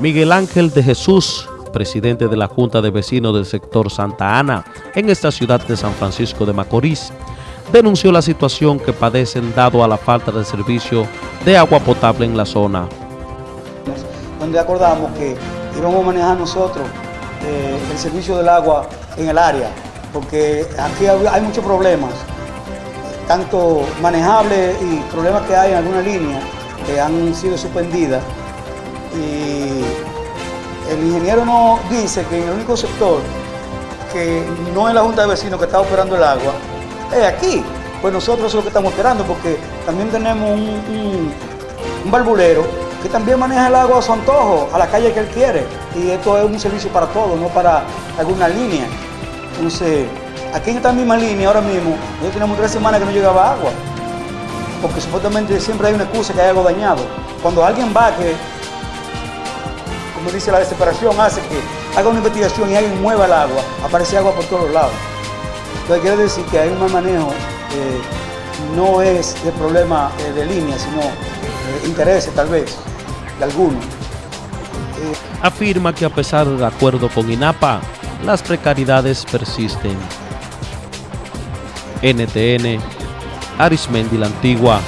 Miguel Ángel de Jesús, presidente de la Junta de Vecinos del sector Santa Ana, en esta ciudad de San Francisco de Macorís, denunció la situación que padecen dado a la falta de servicio de agua potable en la zona. Donde acordamos que íbamos a manejar nosotros eh, el servicio del agua en el área, porque aquí hay muchos problemas, tanto manejables y problemas que hay en alguna línea que han sido suspendidas. Y el ingeniero nos dice que el único sector que no es la Junta de Vecinos que está operando el agua, es aquí. Pues nosotros es lo que estamos esperando porque también tenemos un, un, barbulero que también maneja el agua a su antojo, a la calle que él quiere. Y esto es un servicio para todos, no para alguna línea. Entonces, aquí en esta misma línea, ahora mismo, nosotros tenemos tres semanas que no llegaba agua. Porque supuestamente siempre hay una excusa que hay algo dañado. Cuando alguien va que, como dice la desesperación, hace que haga una investigación y alguien mueva el agua, aparece agua por todos lados. Entonces quiere decir que hay un mal manejo, eh, no es el problema eh, de línea, sino eh, intereses tal vez de algunos. Afirma que a pesar del acuerdo con INAPA, las precariedades persisten. NTN, Arismendi la Antigua,